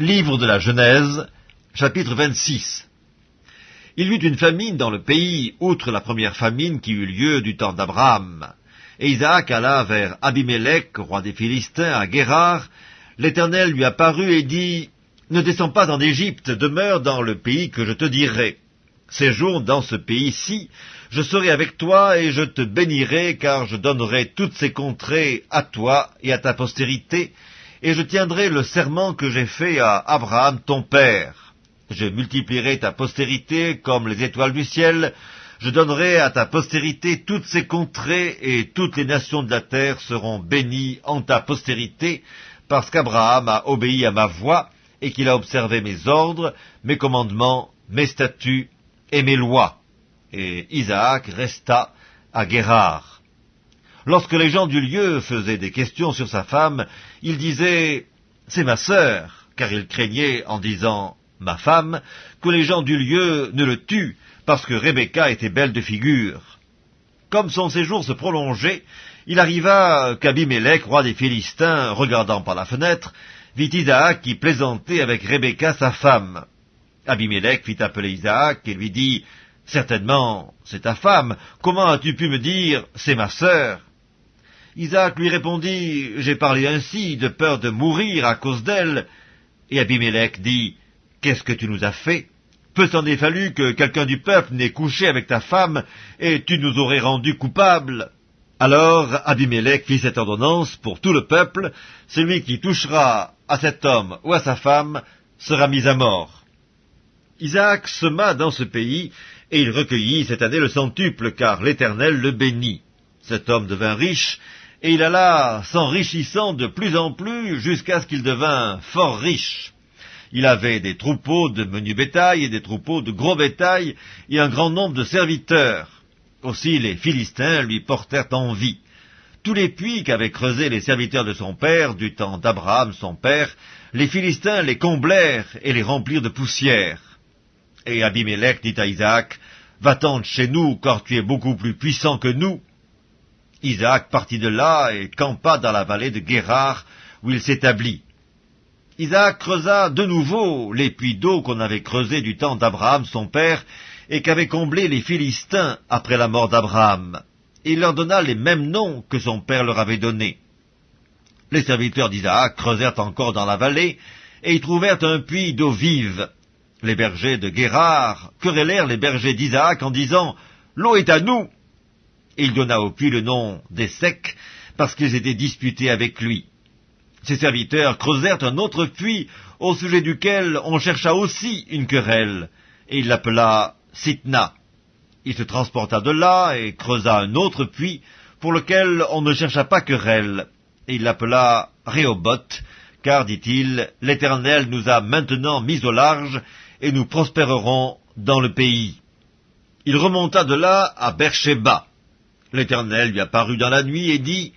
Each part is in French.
Livre de la Genèse, chapitre 26 Il y eut une famine dans le pays, outre la première famine qui eut lieu du temps d'Abraham. Et Isaac alla vers Abimelech, roi des Philistins, à Guérard. L'Éternel lui apparut et dit, Ne descends pas en Égypte, demeure dans le pays que je te dirai. Séjourne dans ce pays-ci, je serai avec toi et je te bénirai, car je donnerai toutes ces contrées à toi et à ta postérité, et je tiendrai le serment que j'ai fait à Abraham ton père. Je multiplierai ta postérité comme les étoiles du ciel, je donnerai à ta postérité toutes ces contrées, et toutes les nations de la terre seront bénies en ta postérité, parce qu'Abraham a obéi à ma voix, et qu'il a observé mes ordres, mes commandements, mes statuts et mes lois. Et Isaac resta à Guérard. Lorsque les gens du lieu faisaient des questions sur sa femme, il disait « C'est ma sœur », car il craignait, en disant « ma femme », que les gens du lieu ne le tuent, parce que Rebecca était belle de figure. Comme son séjour se prolongeait, il arriva qu'Abimelech, roi des Philistins, regardant par la fenêtre, vit Isaac qui plaisantait avec Rebecca sa femme. Abimelech fit appeler Isaac et lui dit « Certainement, c'est ta femme. Comment as-tu pu me dire « C'est ma sœur » Isaac lui répondit, J'ai parlé ainsi, de peur de mourir à cause d'elle. Et Abimelech dit, Qu'est-ce que tu nous as fait? Peu s'en est fallu que quelqu'un du peuple n'ait couché avec ta femme, et tu nous aurais rendus coupables. Alors Abimelech fit cette ordonnance pour tout le peuple, celui qui touchera à cet homme ou à sa femme sera mis à mort. Isaac sema dans ce pays, et il recueillit cette année le centuple, car l'Éternel le bénit. Cet homme devint riche, et il alla s'enrichissant de plus en plus jusqu'à ce qu'il devint fort riche. Il avait des troupeaux de menu bétail et des troupeaux de gros bétail et un grand nombre de serviteurs. Aussi les Philistins lui portèrent envie. Tous les puits qu'avaient creusés les serviteurs de son père, du temps d'Abraham son père, les Philistins les comblèrent et les remplirent de poussière. Et Abimelech dit à Isaac, Va-t'en chez nous, car tu es beaucoup plus puissant que nous. Isaac partit de là et campa dans la vallée de Guérard, où il s'établit. Isaac creusa de nouveau les puits d'eau qu'on avait creusés du temps d'Abraham son père, et qu'avaient comblés les Philistins après la mort d'Abraham. Il leur donna les mêmes noms que son père leur avait donnés. Les serviteurs d'Isaac creusèrent encore dans la vallée, et y trouvèrent un puits d'eau vive. Les bergers de Guérard querellèrent les bergers d'Isaac en disant « L'eau est à nous !» Il donna au puits le nom des secs, parce qu'ils étaient disputés avec lui. Ses serviteurs creusèrent un autre puits, au sujet duquel on chercha aussi une querelle, et il l'appela Sitna. Il se transporta de là et creusa un autre puits, pour lequel on ne chercha pas querelle, et il l'appela Rehoboth, car, dit-il, l'Éternel nous a maintenant mis au large, et nous prospérerons dans le pays. Il remonta de là à Beersheba, L'Éternel lui apparut dans la nuit et dit,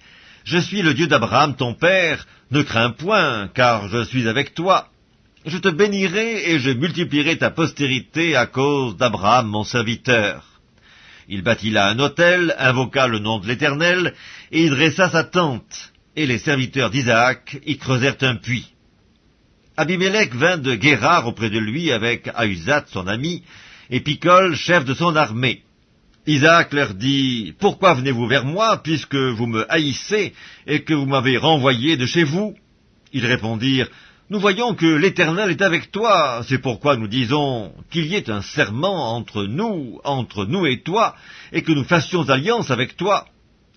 Je suis le Dieu d'Abraham ton père, ne crains point, car je suis avec toi. Je te bénirai et je multiplierai ta postérité à cause d'Abraham mon serviteur. Il bâtit là un autel, invoqua le nom de l'Éternel, et y dressa sa tente, et les serviteurs d'Isaac y creusèrent un puits. Abimelech vint de Guérard auprès de lui avec Ahuzat son ami, et Picol, chef de son armée. Isaac leur dit, Pourquoi venez-vous vers moi, puisque vous me haïssez et que vous m'avez renvoyé de chez vous? Ils répondirent, Nous voyons que l'Éternel est avec toi, c'est pourquoi nous disons qu'il y ait un serment entre nous, entre nous et toi, et que nous fassions alliance avec toi.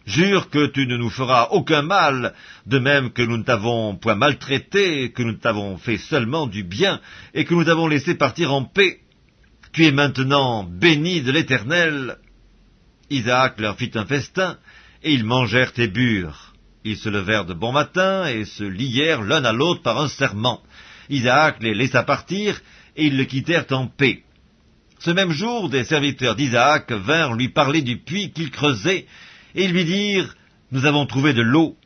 Jure que tu ne nous feras aucun mal, de même que nous ne t'avons point maltraité, que nous t'avons fait seulement du bien, et que nous t'avons laissé partir en paix. Tu es maintenant béni de l'Éternel, Isaac leur fit un festin, et ils mangèrent et burent. Ils se levèrent de bon matin et se lièrent l'un à l'autre par un serment. Isaac les laissa partir, et ils le quittèrent en paix. Ce même jour, des serviteurs d'Isaac vinrent lui parler du puits qu'il creusait, et ils lui dirent, Nous avons trouvé de l'eau.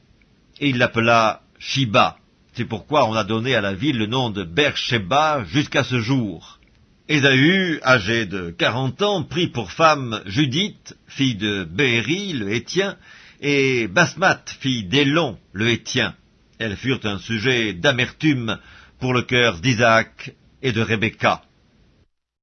Et il l'appela Shiba. C'est pourquoi on a donné à la ville le nom de Beersheba jusqu'à ce jour. Ésaü, âgé de quarante ans, prit pour femme Judith, fille de Béhéri, le Hétien, et Basmat, fille d'Élon, le Hétien. Elles furent un sujet d'amertume pour le cœur d'Isaac et de Rebecca.